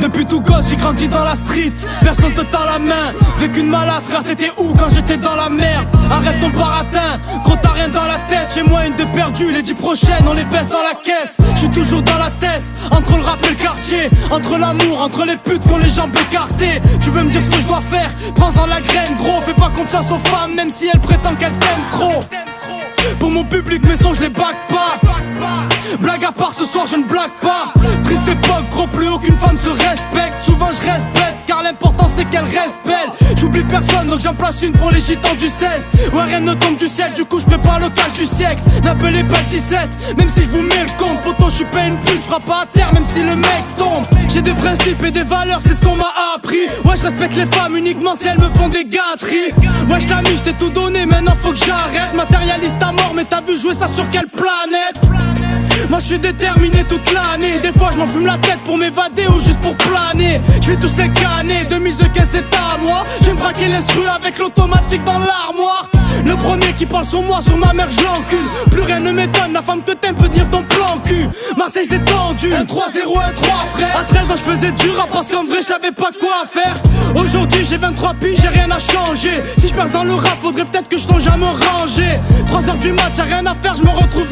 Depuis tout gosse, j'ai grandi dans la street. Personne te tend la main. Vécu une malade, frère, t'étais où quand j'étais dans la merde? Arrête Chez moi, une de perdue, les dix prochaines, on les baisse dans la caisse. Je suis toujours dans la tête, entre le rap et le quartier. Entre l'amour, entre les putes qu'on les jambes écartées. Tu veux me dire ce que je dois faire? Prends-en la graine, gros. Fais pas confiance aux femmes, même si elles prétendent qu'elles t'aiment trop. Pour mon public, mes sons, je les back pas. À part, ce soir, je ne blague pas. Triste époque, gros, plus aucune femme se respecte. Souvent, je respecte, car l'important c'est qu'elle reste belle. J'oublie personne, donc j'en place une pour les gitans du 16. Ouais, rien ne tombe du ciel, du coup, je prépare le cash du siècle. N'appelez pas 17, même si je vous mets le compte. Poto, je suis pas une pute, je pas à terre, même si le mec tombe. J'ai des principes et des valeurs, c'est ce qu'on m'a appris. Ouais, je respecte les femmes uniquement si elles me font des gâteries. Ouais, je mis, je t'ai tout donné, maintenant faut que j'arrête. Matérialiste à mort, mais t'as vu jouer ça sur quelle planète? Moi je suis déterminé toute l'année. Des fois je m'en fume la tête pour m'évader ou juste pour planer. Je vais tous les canner, 2015 c'est à moi? Je vais me braquer l'instru avec l'automatique dans l'armoire. Le premier qui parle sur moi, sur ma mère je l'encule. Plus rien ne m'étonne, la femme que t'aimes peut dire ton plan cul. Marseille c'est tendu, 1 3 0 1 3 frère. À 13 ans je faisais du rap parce qu'en vrai j'avais pas quoi faire. Aujourd'hui j'ai 23 piges, j'ai rien à changer. Si je perds dans le rap, faudrait peut-être que je songe à me ranger. 3 heures du match, j'ai rien à faire, je me retrouve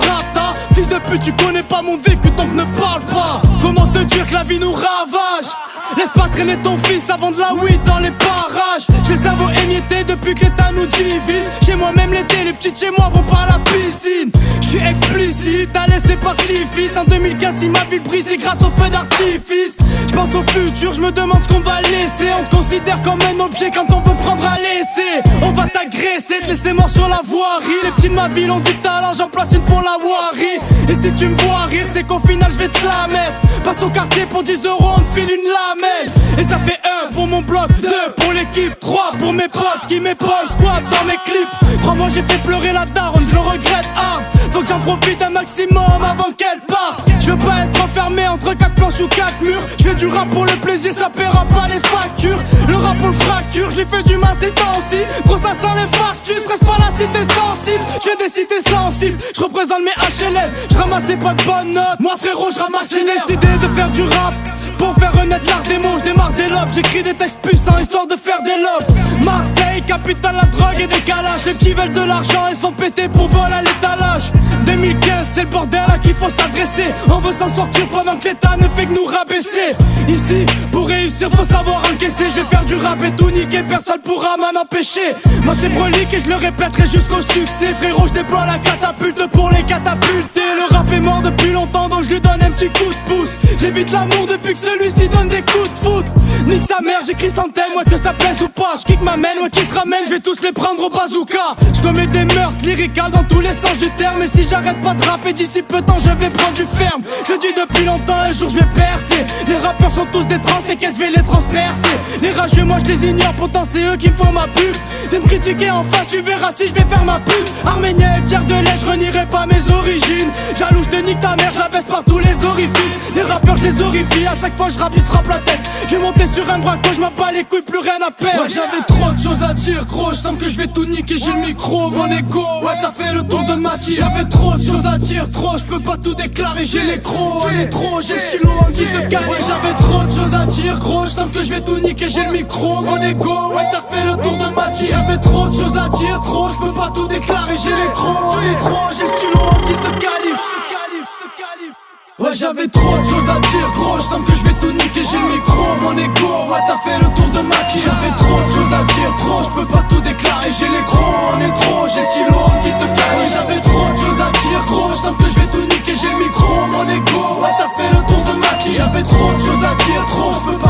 tu connais pas mon vécu donc ne parle pas. Comment te dire que la vie nous ravage? Laisse pas traîner ton fils avant de la weed dans les parages J'ai le cerveau émietté depuis que l'état nous divise. Chez moi même l'été, les petites chez moi vont pas à la piscine. Je suis explicite, allez c'est parti fils En 2015 si ma brise c'est grâce au feu d'artifice. Je pense au futur, je me demande ce qu'on va laisser. On te considère comme un objet quand on veut prendre à laisser On va t'agresser, te laisser mort sur la voirie. Les petits de ma ville ont du talent, j'en place une pour la voirie Et si tu me vois rire c'est qu'au final je vais te la mettre. Passe au quartier pour 10 euros on te file une lamelle. Et ça fait 1 pour mon bloc, 2 pour l'équipe 3 pour mes potes qui m'épaulent squat dans mes clips. Crois-moi j'ai fait pleurer la daronne, je le regrette ah, Faut que j'en profite un maximum avant qu'elle parte. Je veux pas être enfermé entre 4 planches ou 4 murs. Je fais du rap pour le plaisir, ça paiera pas les factures. Le rap pour le fracture, je fait du mal ces temps aussi. Gros ça sent les factures, reste pas la cité sensible. Je des cités sensibles, je représente mes HLM Je ramassais pas de bonnes notes, moi frérot je ramasse J'ai décidé de faire du rap. Pour faire renaître l'art des mots, des lobes J'écris des textes puissants histoire de faire des lobes. Marseille, capitale la drogue et des calages Les petits veulent de l'argent et sont pétés pour voler à l'étalage. 2015, c'est le bordel à qui faut s'adresser. On veut s'en sortir pendant que l'état ne fait que nous rabaisser. Ici, pour réussir faut savoir encaisser. Je vais faire du rap et tout niquer, personne pourra m'en empêcher. Moi c'est brolique et je le répéterai jusqu'au succès. Frérot, je déploie la catapulte pour les catapulter. Le rap est mort depuis longtemps donc je lui donne un petit coup de pouce J'évite l'amour depuis que celui-ci donne des coups de foudre. Nique sa mère, j'écris thème, ouais que ça plaise ou pas. Je ma main, ouais qui se ramène, je vais tous les prendre au bazooka. Je commets des meurtres lyricales dans tous les sens du terme. Et si j'arrête pas de rapper d'ici peu de temps je vais prendre du ferme. Je dis depuis longtemps, un jour je vais percer. Les rappeurs sont tous des trans, t'inquiète je vais les transpercer. Les rageux moi je les ignore, pourtant c'est eux qui me font ma pub. De me critiquer en face, tu verras si je vais faire ma pub. Arménien est fier de l'air, je renierai pas mes origines. Jaloux, te nique ta mère, je la baisse par tous les orifices Les à chaque fois je rappe ils se la tête. Je vais monter sur un braco, je m'en bats les couilles, plus rien à perdre. Ouais j'avais trop de choses à dire gros, je sens que je vais tout niquer, j'ai le micro, mon ego Ouais t'as fait le tour de ma J'avais trop de choses à dire, trop, je peux pas tout déclarer, j'ai les crocs, est trop, j'ai le stylo en guise de Ouais j'avais trop de choses à dire gros, je sens que je vais tout niquer, j'ai le micro, mon ego Ouais t'as fait le tour de ma J'avais trop de choses à dire, trop, je peux pas tout déclarer, j'ai les crocs, est trop, j'ai le stylo en guise de Ouais j'avais trop de choses à dire Gros, je sens que je vais tout niquer, j'ai le micro, mon écho. Ouais t'as fait le tour de ma team. J'avais trop de choses à dire, trop, je peux pas tout déclarer J'ai les on est trop, j'ai stylo, on me de carré. J'avais trop de choses à dire, gros, je sens que je vais tout niquer J'ai le micro, mon écho, ouais t'as fait le tour de ma team. J'avais trop de choses à dire, trop, je peux pas